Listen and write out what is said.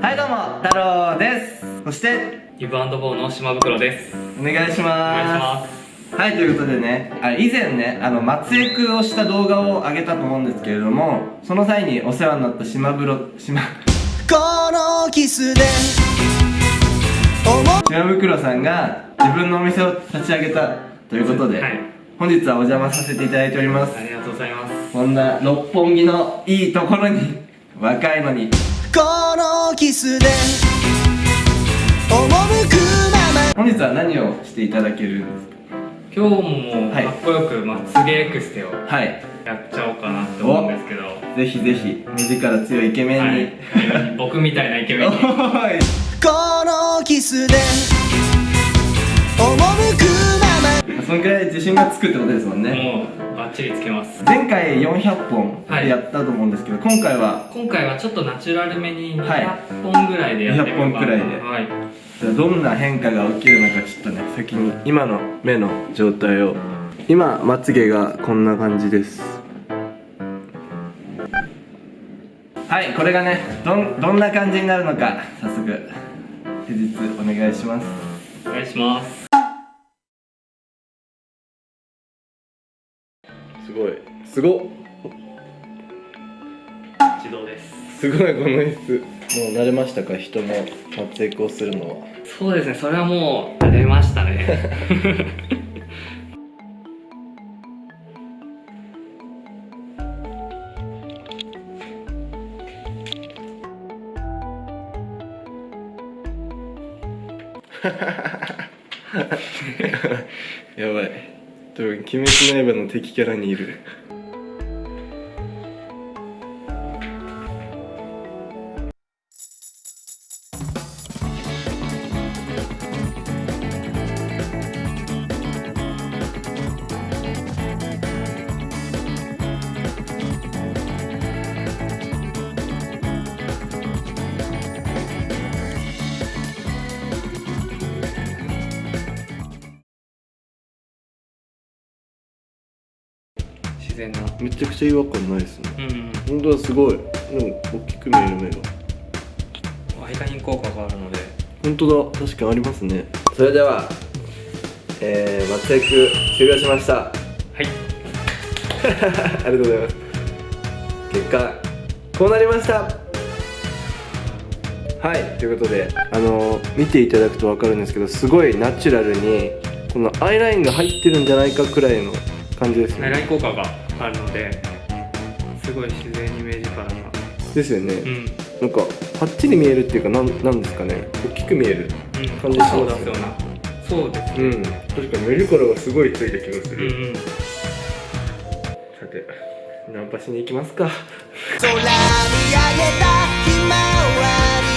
はいどうも太郎です。そしてギブアンドボーの島袋です。お願いします。お願いします。はいということでねあ以前ねあの松江区をした動画を上げたと思うんですけれどもその際にお世話になった島風呂島このキスで島袋さんが自分のお店を立ち上げたということで、はい。本日はお邪魔させていただいておりますありがとうございますこんな六本木のいいところに若いのにこのキスで赴くまま。本日は何をしていただけるんです今日もかっこよくまつげエクステをかはい。やっちゃおうかなって思うんですけど。ぜひぜひ目力強いイケメンに、はい、僕みたいなイケメンに。このキスで赴くまま。そのくらい自信がつくってことですもんね。もうバッチリつけます。前回400本やったと思うんですけど、今回は今回はちょっとナチュラルめにはい。200本ぐらいでやってみようかな。200本くらいで。はい。じゃあどんな変化が起きるのかちょっとね先に今の目の状態を。今まつげがこんな感じです。はい。これがねどんどんな感じになるのか早速施術お願いします。お願いしますすすごっ。自動です。すごいこの椅子。もう慣れましたか？人の撮影をするのは。そうですね。それはもう慣れましたね。やばい。多分鬼滅の刃の敵キャラにいる然。なめちゃくちゃ違和感ないですね。うん。本当はすごいでも大きく見える目が。アイライン効果があるので。本当だ。確かにありますね。それではえー、松江区終了しました。はい。ありがとうございます。結果こうなりました。はい。ということであの見ていただくと分かるんですけどすごいナチュラルにこのアイラインが入ってるんじゃないかくらいの感じですアイねライン効果があるのですごい自然に目力がですよね、うん。うんなんかパッチリ見えるっていうかなんなんですかね。大きく見える感じしますそうだそうなそうですね。うん。確かに目力がすごいついた気がする、うんうん。さてナンパしに行きますか。空見上げたひまわり